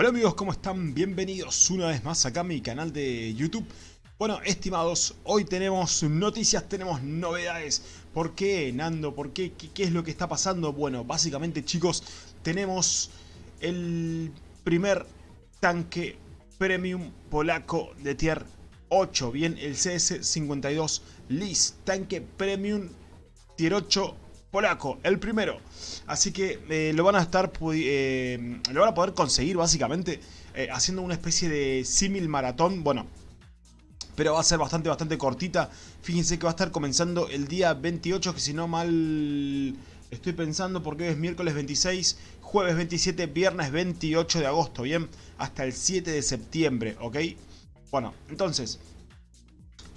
Hola amigos, ¿cómo están? Bienvenidos una vez más acá a mi canal de YouTube. Bueno, estimados, hoy tenemos noticias, tenemos novedades. ¿Por qué, Nando? ¿Por qué? ¿Qué, qué es lo que está pasando? Bueno, básicamente, chicos, tenemos el primer tanque premium polaco de tier 8. Bien, el CS52 Lis, tanque premium tier 8 polaco, el primero. Así que eh, lo van a estar eh, lo van a poder conseguir básicamente eh, haciendo una especie de símil maratón. Bueno, pero va a ser bastante, bastante cortita. Fíjense que va a estar comenzando el día 28, que si no mal estoy pensando, porque es miércoles 26, jueves 27, viernes 28 de agosto, ¿bien? Hasta el 7 de septiembre, ¿ok? Bueno, entonces,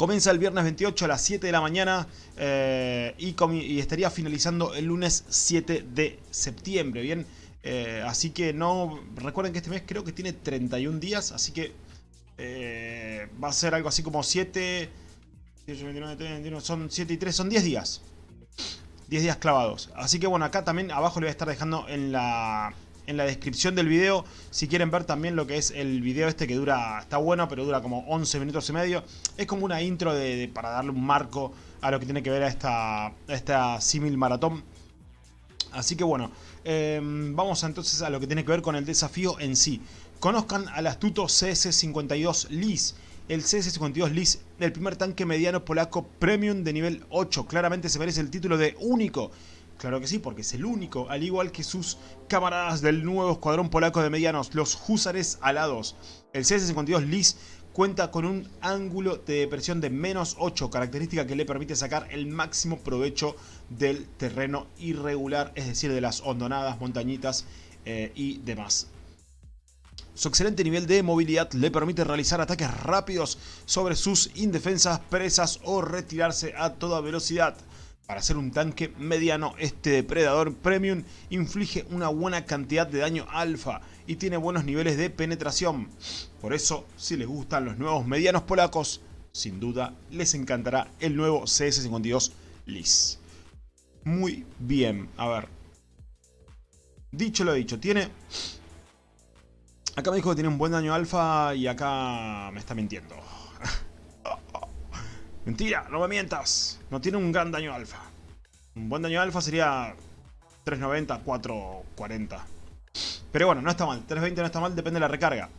Comienza el viernes 28 a las 7 de la mañana eh, y, estaría finalizando el lunes 7 de septiembre, ¿bien? Eh, así que no... Recuerden que este mes creo que tiene 31 días, así que eh, va a ser algo así como 7... Son 7 y 3, son 10 días. 10 días clavados. Así que bueno, acá también abajo le voy a estar dejando en la, en la descripción del video. Si quieren ver también lo que es el video este que dura, está bueno, pero dura como 11 minutos y medio. Es como una intro de, para darle un marco a lo que tiene que ver a esta, esta símil maratón. Así que bueno, em, vamos entonces a lo que tiene que ver con el desafío en sí. Conozcan al astuto CS-52 Lis. El CS-52 Lis, el primer tanque mediano polaco premium de nivel 8. Claramente se merece el título de único Claro que sí, porque es el único, al igual que sus camaradas del nuevo escuadrón polaco de medianos, los Húsares Alados. El CS-52 Lis cuenta con un ángulo de depresión de menos 8, característica que le permite sacar el máximo provecho del terreno irregular, es decir, de las hondonadas, montañitas eh, y demás. Su excelente nivel de movilidad le permite realizar ataques rápidos sobre sus indefensas presas o retirarse a toda velocidad. Para ser un tanque mediano, este depredador premium inflige una buena cantidad de daño alfa y tiene buenos niveles de penetración. Por eso, si les gustan los nuevos medianos polacos, sin duda les encantará el nuevo CS52 Lis. Muy bien, a ver. Dicho lo dicho, tiene... Acá me dijo que tiene un buen daño alfa y acá me está mintiendo. Mentira, no me mientas. No tiene un gran daño alfa. Un buen daño alfa sería 390, 440. Pero bueno, no está mal. 320 no está mal, depende de la recarga.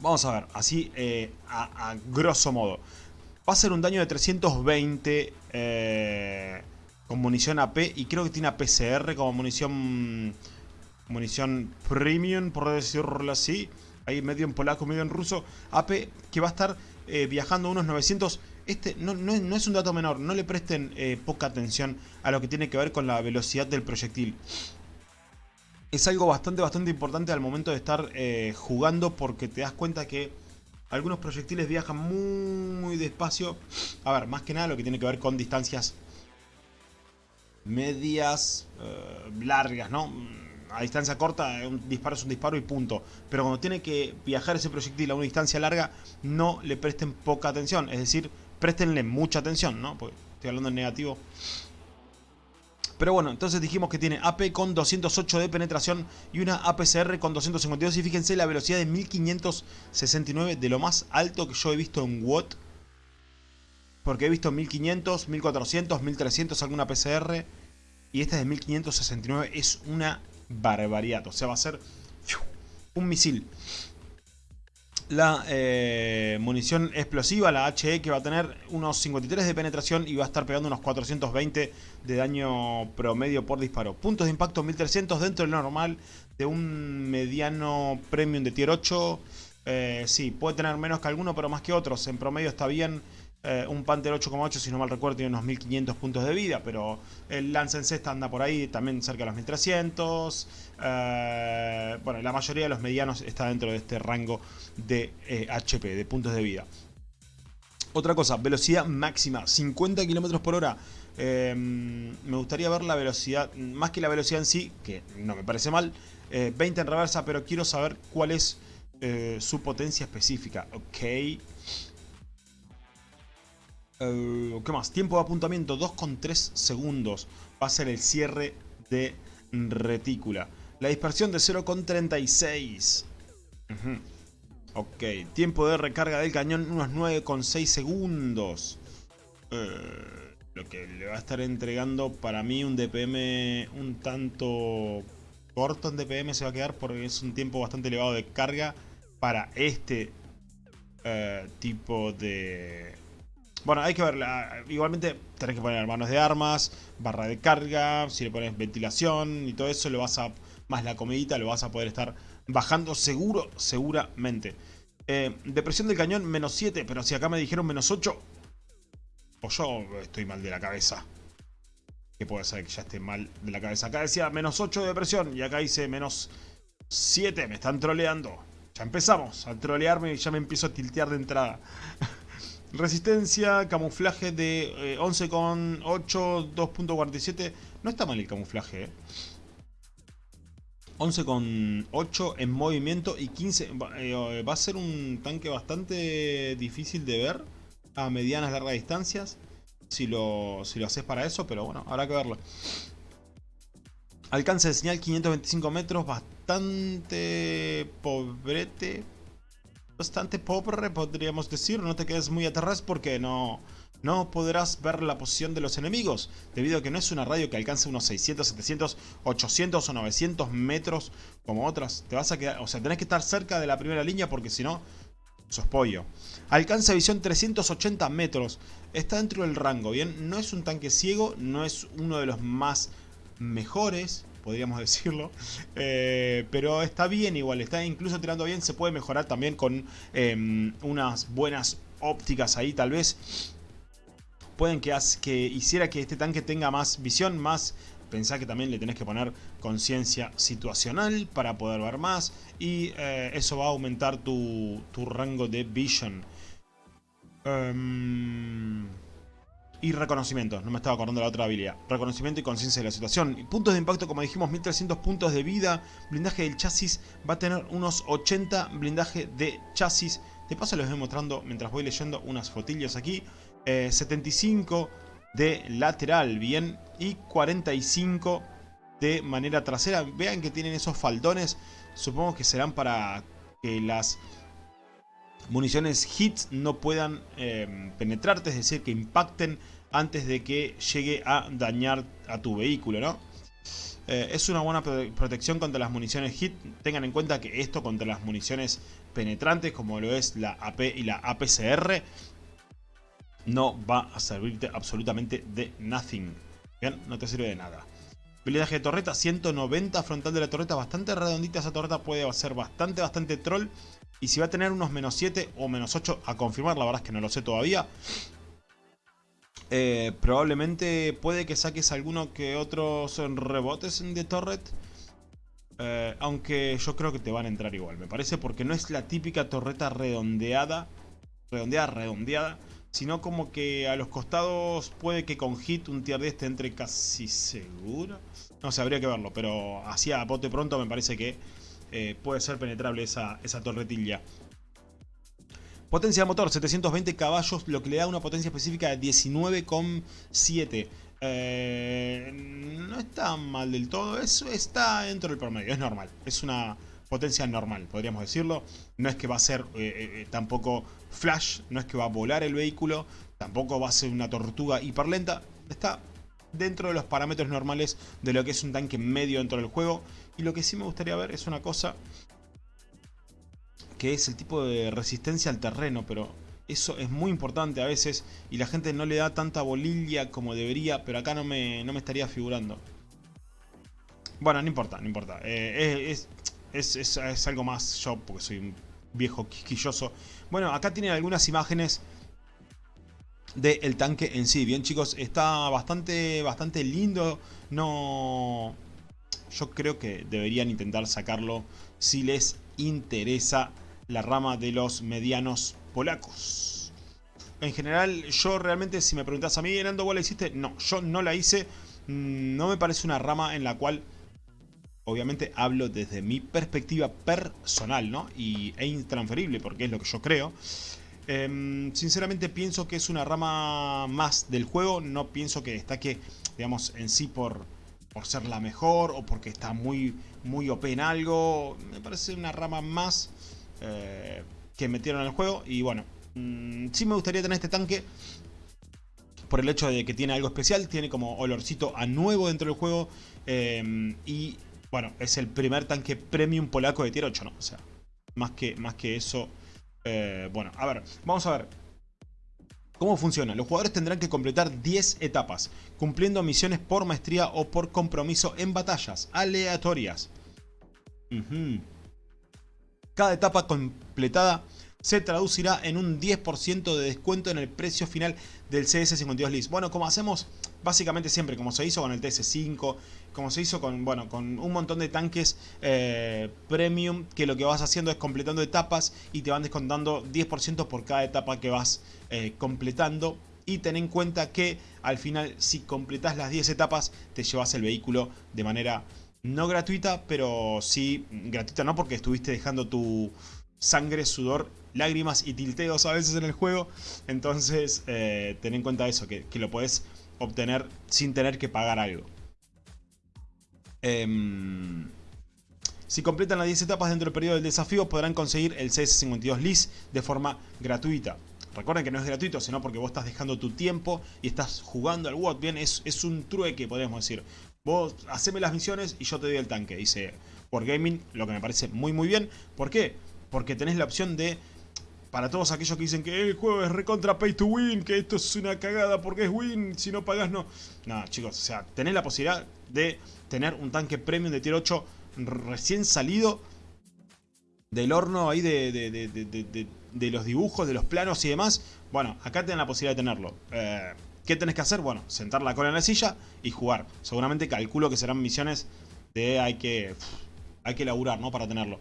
Vamos a ver, así eh, a, grosso modo. Va a ser un daño de 320 eh, con munición AP y creo que tiene APCR como munición munición premium, por decirlo así. Ahí medio en polaco, medio en ruso. AP que va a estar eh, viajando unos 900. Este no, es un dato menor, no le presten eh, poca atención a lo que tiene que ver con la velocidad del proyectil. Es algo bastante, bastante importante al momento de estar eh, jugando porque te das cuenta que algunos proyectiles viajan muy despacio. A ver, más que nada lo que tiene que ver con distancias medias, largas, ¿no? A distancia corta un disparo es un disparo y punto. Pero cuando tiene que viajar ese proyectil a una distancia larga, no le presten poca atención. Es decir, préstenle mucha atención, ¿no? Porque estoy hablando en negativo. Pero bueno, entonces dijimos que tiene AP con 208 de penetración y una APCR con 252. Y fíjense la velocidad de 1569, de lo más alto que yo he visto en WOT. Porque he visto 1500, 1400, 1300 alguna APCR. Y esta de 1569 es una barbaridad. O sea, va a ser un misil. La eh, munición explosiva, la HE, que va a tener unos 53 de penetración y va a estar pegando unos 420 de daño promedio por disparo. Puntos de impacto 1300 dentro del normal de un mediano premium de tier 8. Eh, sí, puede tener menos que alguno, pero más que otros. En promedio está bien. Eh, un Panther 8,8 si no mal recuerdo tiene unos 1500 puntos de vida, pero el Lance en Cesta anda por ahí también cerca de los 1300. Eh, bueno, la mayoría de los medianos está dentro de este rango de HP, eh, de puntos de vida. Otra cosa, velocidad máxima, 50 km por hora. me gustaría ver la velocidad, más que la velocidad en sí, que no me parece mal, 20 en reversa, pero quiero saber cuál es su potencia específica. Ok, eh, ¿Qué más? Tiempo de apuntamiento 2,3 segundos. Va a ser el cierre de retícula. La dispersión de 0,36. Ok, tiempo de recarga del cañón unos 9,6 segundos. Eh, lo que le va a estar entregando para mí un DPM un tanto corto en DPM se va a quedar porque es un tiempo bastante elevado de carga para este eh, tipo de... Bueno, hay que ver, igualmente tenés que poner manos de armas, barra de carga, si le pones ventilación y todo eso, lo vas a, más la comidita, lo vas a poder estar bajando seguro, seguramente. Eh, depresión del cañón, menos 7, pero si acá me dijeron menos 8, o yo estoy mal de la cabeza. Que puede ser que ya esté mal de la cabeza. Acá decía menos 8 de depresión y acá dice menos 7, me están troleando. Ya empezamos a trolearme y ya me empiezo a tiltear de entrada. Resistencia, camuflaje de 11,8, eh, 2.47. No está mal el camuflaje, eh. 11,8 en movimiento y 15... Eh, va a ser un tanque bastante difícil de ver a medianas largas distancias. Si lo, si lo haces para eso, pero bueno, habrá que verlo. Alcance de señal 525 metros, bastante pobrete. Bastante pobre, podríamos decir. No te quedes muy atrás porque no, no podrás ver la posición de los enemigos, debido a que no es una radio que alcance unos 600, 700, 800 o 900 metros como otras. Te vas a quedar, o sea, tenés que estar cerca de la primera línea porque si no, sos pollo. Alcanza visión 380 metros, está dentro del rango, ¿bien? No es un tanque ciego, no es uno de los más mejores, podríamos decirlo. Eh, pero está bien igual, está incluso tirando bien. Se puede mejorar también con em, unas buenas ópticas ahí tal vez. Pueden que, que hiciera que este tanque tenga más visión, más... Pensá que también le tenés que poner conciencia situacional para poder ver más. Y eh, eso va a aumentar tu, rango de vision. Em, y reconocimiento, no me estaba acordando la otra habilidad. Reconocimiento y conciencia de la situación. puntos de impacto, como dijimos, 1300 puntos de vida. Blindaje del chasis va a tener unos 80 blindaje de chasis. De paso les voy mostrando mientras voy leyendo unas fotillas aquí. 75 eh, de lateral, bien. Y 45 de manera trasera. Vean que tienen esos faldones. Supongo que serán para que las municiones hits no puedan eh, penetrarte, es decir, que impacten antes de que llegue a dañar a tu vehículo, ¿no? Eh, es una buena protección contra las municiones hit. Tengan en cuenta que esto contra las municiones penetrantes, como lo es la AP y la APCR, no va a servirte absolutamente de nothing. Bien, no te sirve de nada. Blindaje de torreta, 190 frontal de la torreta, bastante redondita esa torreta, puede ser bastante, bastante troll. Y si va a tener unos menos 7 o menos 8 a confirmar, la verdad es que no lo sé todavía. Eh, probablemente puede que saques alguno que otros rebotes de torret. Eh, aunque yo creo que te van a entrar igual, me parece, porque no es la típica torreta redondeada, redondeada, redondeada, sino como que a los costados puede que con hit un tier 10 te entre casi seguro. No sé, habría que verlo, pero así a bote pronto me parece que eh, puede ser penetrable esa, esa torretilla. Potencia de motor, 720 caballos, lo que le da una potencia específica de 19,7. Eh, no está mal del todo, eso está dentro del promedio, es normal. Es una potencia normal, podríamos decirlo. No es que va a ser eh, tampoco flash, no es que va a volar el vehículo, tampoco va a ser una tortuga hiperlenta. Está dentro de los parámetros normales de lo que es un tanque medio dentro del juego. Y lo que sí me gustaría ver es una cosa que es el tipo de resistencia al terreno, pero eso es muy importante a veces y la gente no le da tanta bolilla como debería, pero acá no me, no me estaría figurando. Bueno, no importa, no importa. Eh, es, es, es, algo más yo, porque soy un viejo quisquilloso. Bueno, acá tienen algunas imágenes del tanque en sí. Bien chicos, está bastante, bastante lindo. No... Yo creo que deberían intentar sacarlo si les interesa la rama de los medianos polacos. En general, yo realmente, si me preguntas a mí, Nando, ¿vos la hiciste? No, yo no la hice. Mm, no me parece una rama en la cual, obviamente, hablo desde mi perspectiva personal, ¿no? Y, e intransferible, porque es lo que yo creo. Em, sinceramente pienso que es una rama más del juego, no pienso que destaque, digamos, en sí por, por ser la mejor o porque está muy, muy OP en algo. Me parece una rama más eh, que metieron en el juego. Y bueno, mm, sí me gustaría tener este tanque por el hecho de que tiene algo especial. Tiene como olorcito a nuevo dentro del juego. Eh, y bueno, es el primer tanque premium polaco de tier 8, ¿no? O sea, más que, más que eso... Eh, bueno, a ver, vamos a ver. ¿Cómo funciona? Los jugadores tendrán que completar 10 etapas, cumpliendo misiones por maestría o por compromiso en batallas aleatorias. Cada etapa completada se traducirá en un 10% de descuento en el precio final del CS52 List. Bueno, como hacemos básicamente siempre, como se hizo con el TS5, como se hizo con, bueno, con un montón de tanques eh, premium, que lo que vas haciendo es completando etapas y te van descontando 10% por cada etapa que vas eh, completando. Y ten en cuenta que al final, si completas las 10 etapas, te llevas el vehículo de manera no gratuita, pero sí gratuita no porque estuviste dejando tu sangre, sudor, lágrimas y tilteos a veces en el juego. Entonces, eh, ten en cuenta eso, que, lo puedes obtener sin tener que pagar algo. Em, si completan las 10 etapas dentro del periodo del desafío, podrán conseguir el CS52 LIS de forma gratuita. Recuerden que no es gratuito, sino porque vos estás dejando tu tiempo y estás jugando al WOT. Bien, es, es un trueque, podríamos decir. Vos haceme las misiones y yo te doy el tanque, dice Wargaming, lo que me parece muy muy bien. ¿Por qué? Porque tenés la opción de para todos aquellos que dicen que el juego es recontra pay to win, que esto es una cagada porque es win, si no pagas no. No, chicos, o sea, tenés la posibilidad de tener un tanque premium de tier 8 recién salido del horno ahí de, de, los dibujos, de los planos y demás. Bueno, acá tenés la posibilidad de tenerlo. Eh, ¿Qué tenés que hacer? Bueno, sentar la cola en la silla y jugar. Seguramente calculo que serán misiones de hay que, hay que laburar, ¿no? Para tenerlo.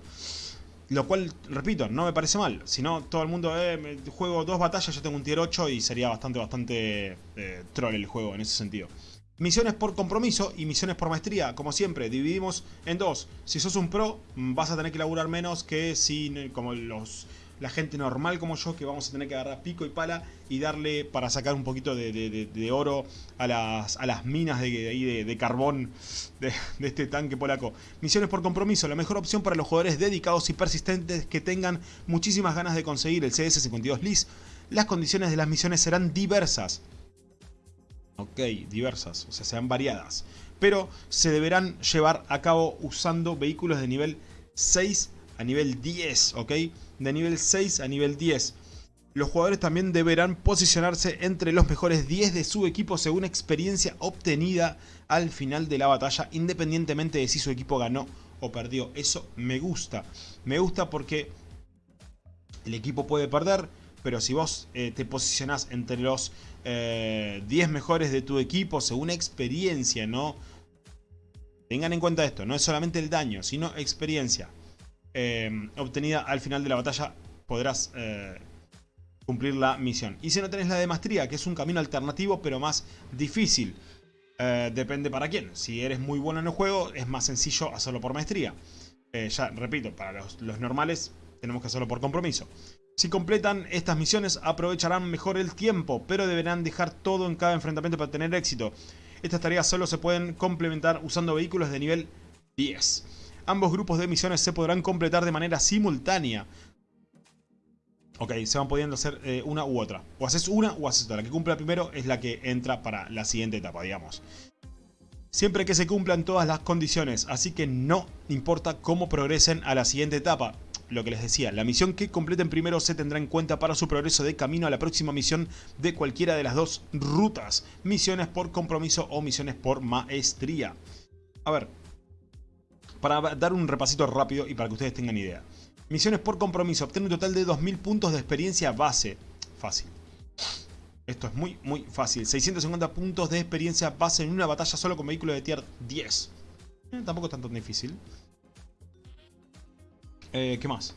Lo cual, repito, no me parece mal. Si no, todo el mundo, eh, juego dos batallas, yo tengo un tier 8 y sería bastante, bastante eh, troll el juego en ese sentido. Misiones por compromiso y misiones por maestría. Como siempre, dividimos en dos. Si sos un pro, vas a tener que laburar menos que si, como los la gente normal como yo que vamos a tener que agarrar pico y pala y darle para sacar un poquito de, oro a las, a las minas de, carbón de, este tanque polaco. Misiones por compromiso, la mejor opción para los jugadores dedicados y persistentes que tengan muchísimas ganas de conseguir el CS52 LIS. Las condiciones de las misiones serán diversas. Ok, diversas, o sea, serán variadas. Pero se deberán llevar a cabo usando vehículos de nivel 6 a nivel 10, ¿ok? De nivel 6 a nivel 10. Los jugadores también deberán posicionarse entre los mejores 10 de su equipo según experiencia obtenida al final de la batalla, independientemente de si su equipo ganó o perdió. Eso me gusta. Me gusta porque el equipo puede perder, pero si vos eh, te posicionás entre los 10 eh, mejores de tu equipo según experiencia, ¿no? Tengan en cuenta esto, no es solamente el daño, sino experiencia. Em, obtenida al final de la batalla podrás eh, cumplir la misión. Y si no tenés la de maestría, que es un camino alternativo pero más difícil. Eh, depende para quién. Si eres muy bueno en el juego, es más sencillo hacerlo por maestría. Eh, ya, repito, para los, los normales tenemos que hacerlo por compromiso. Si completan estas misiones aprovecharán mejor el tiempo, pero deberán dejar todo en cada enfrentamiento para tener éxito. Estas tareas solo se pueden complementar usando vehículos de nivel 10. Ambos grupos de misiones se podrán completar de manera simultánea. Ok, se van pudiendo hacer eh, una u otra. O haces una o haces otra. La que cumpla primero es la que entra para la siguiente etapa, digamos. Siempre que se cumplan todas las condiciones, así que no importa cómo progresen a la siguiente etapa. Lo que les decía, la misión que completen primero se tendrá en cuenta para su progreso de camino a la próxima misión de cualquiera de las dos rutas. Misiones por compromiso o misiones por maestría. A ver, para dar un repasito rápido y para que ustedes tengan idea. Misiones por compromiso. Obtener un total de 2000 puntos de experiencia base. Fácil. Esto es muy, muy fácil. 650 puntos de experiencia base en una batalla solo con vehículo de tier 10. Eh, tampoco es tan, tan difícil. Eh, ¿Qué más?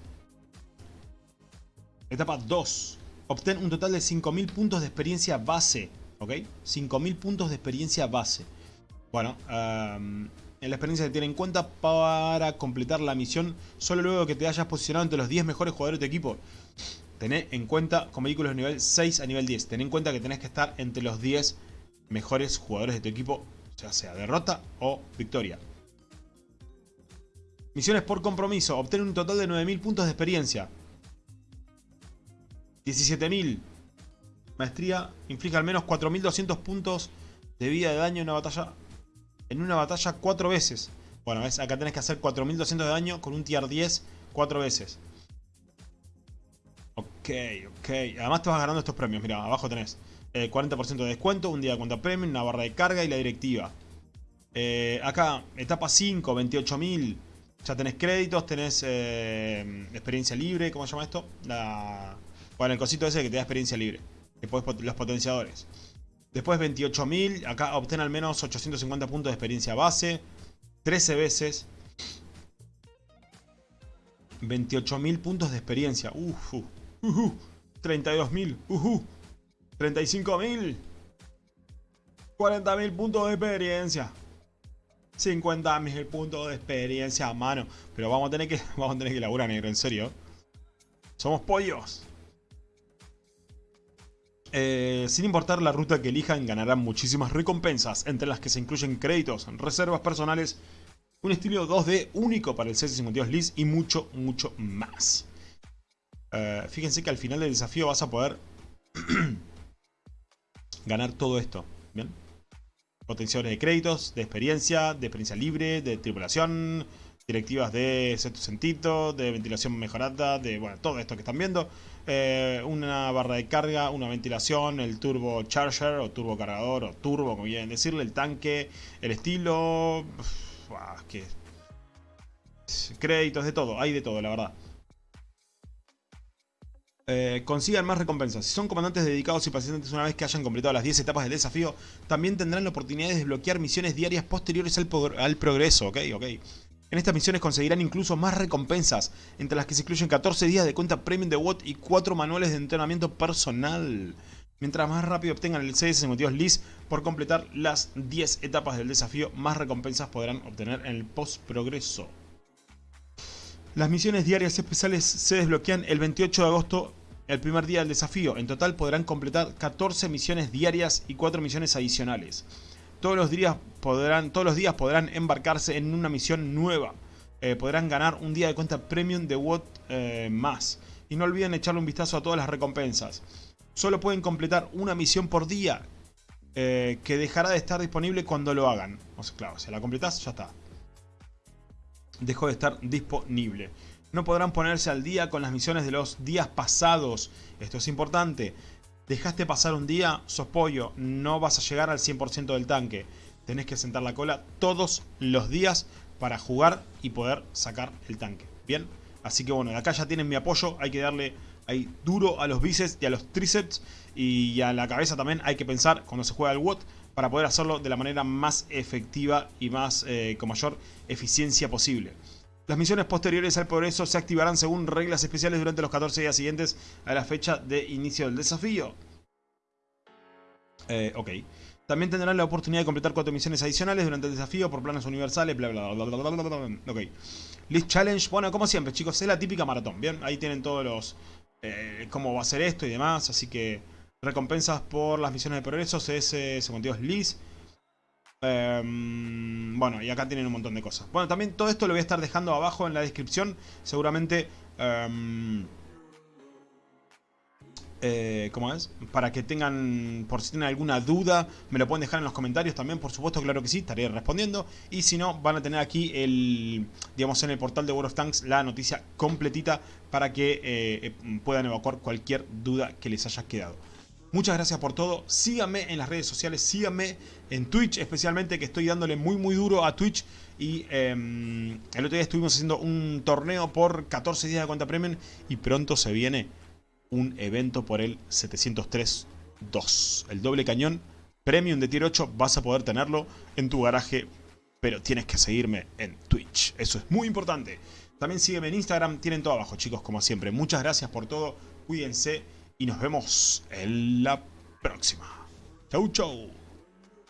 Etapa 2. Obtén un total de 5000 puntos de experiencia base. ¿Ok? 5000 puntos de experiencia base. Bueno, um, la experiencia se tiene en cuenta para completar la misión solo luego que te hayas posicionado entre los 10 mejores jugadores de tu equipo. Tené en cuenta con vehículos de nivel 6 a nivel 10. Ten en cuenta que tenés que estar entre los 10 mejores jugadores de tu equipo ya sea derrota o victoria. Misiones por compromiso. Obtener un total de 9.000 puntos de experiencia. 17.000. Maestría. Inflige al menos 4.200 puntos de vida de daño en una batalla. En una batalla 4 veces. Bueno, ¿ves? acá tenés que hacer 4.200 de daño con un tier 10 4 veces. Ok, ok. Además te vas ganando estos premios. Mira, abajo tenés 40% eh, de descuento, un día de cuenta premium, una barra de carga y la directiva. Eh, acá, etapa 5, 28.000. Ya tenés créditos, tenés eh, experiencia libre, ¿cómo se llama esto? La... Bueno, el cosito ese que te da experiencia libre. Después los potenciadores. Después 28.000, acá obtén al menos 850 puntos de experiencia base. 13 veces. 28.000 puntos de experiencia. Uf, uh, uh, 32.000. Uh, 35.000. 40.000 puntos de experiencia. 50.000 puntos de experiencia a mano. Pero vamos a tener que, vamos a tener que laburar, negro, en serio. Somos pollos. Eh, sin importar la ruta que elijan, ganarán muchísimas recompensas, entre las que se incluyen créditos, reservas personales, un estilo 2D único para el CS52 Liz y mucho, mucho más. Eh, fíjense que al final del desafío vas a poder ganar todo esto. ¿Bien? Potenciadores de créditos, de experiencia, de experiencia libre, de tripulación, directivas de sexto de ventilación mejorada, de bueno, todo esto que están viendo. Eh, una barra de carga, una ventilación, el turbo charger o turbo cargador o turbo, como quieren decirle, el tanque, el estilo... que... Créditos, de todo, hay de todo, la verdad. Eh, consigan más recompensas. Si son comandantes dedicados y pacientes una vez que hayan completado las 10 etapas del desafío, también tendrán la oportunidad de desbloquear misiones diarias posteriores al, al progreso, ¿ok? ok. En estas misiones conseguirán incluso más recompensas, entre las que se incluyen 14 días de cuenta premium de WOT y 4 manuales de entrenamiento personal. Mientras más rápido obtengan el CS52 LIS por completar las 10 etapas del desafío, más recompensas podrán obtener en el post-progreso. Las misiones diarias especiales se desbloquean el 28 de agosto, el primer día del desafío. En total podrán completar 14 misiones diarias y 4 misiones adicionales. Todos los días podrán, todos los días podrán embarcarse en una misión nueva. Eh, podrán ganar un día de cuenta premium de WOT eh, más. Y no olviden echarle un vistazo a todas las recompensas. Solo pueden completar una misión por día. Eh, que dejará de estar disponible cuando lo hagan. O sea, claro, si la completas, ya está. Dejó de estar disponible. No podrán ponerse al día con las misiones de los días pasados. Esto es importante. Dejaste pasar un día, sos pollo, no vas a llegar al 100% del tanque. Tenés que sentar la cola todos los días para jugar y poder sacar el tanque. ¿Bien? Así que bueno, acá ya tienen mi apoyo, hay que darle ahí duro a los bíceps y a los tríceps y a la cabeza también hay que pensar cuando se juega el WOT para poder hacerlo de la manera más efectiva y más eh, con mayor eficiencia posible. Las misiones posteriores al progreso se activarán según reglas especiales durante los 14 días siguientes a la fecha de inicio del desafío. Eh, ok. También tendrán la oportunidad de completar 4 misiones adicionales durante el desafío por planes universales, bla bla bla bla bla bla bla. Ok. List Challenge, bueno, como siempre chicos, es la típica maratón, ¿bien? Ahí tienen todos los... Eh, cómo va a ser esto y demás, así que... Recompensas por las misiones de progreso, CS, es List. Em, bueno, y acá tienen un montón de cosas. Bueno, también todo esto lo voy a estar dejando abajo en la descripción. Seguramente... Em, eh, ¿Cómo es? Para que tengan, por si tienen alguna duda, me lo pueden dejar en los comentarios también, por supuesto, claro que sí, estaré respondiendo. Y si no, van a tener aquí el, digamos, en el portal de World of Tanks la noticia completita para que eh, puedan evacuar cualquier duda que les haya quedado. Muchas gracias por todo. Síganme en las redes sociales, síganme en Twitch especialmente, que estoy dándole muy muy duro a Twitch. Y em, el otro día estuvimos haciendo un torneo por 14 días de cuenta premium y pronto se viene un evento por el 703-2. El doble cañón premium de tier 8 vas a poder tenerlo en tu garaje, pero tienes que seguirme en Twitch. Eso es muy importante. También sígueme en Instagram, tienen todo abajo chicos, como siempre. Muchas gracias por todo, cuídense y nos vemos en la próxima. Chau, chau.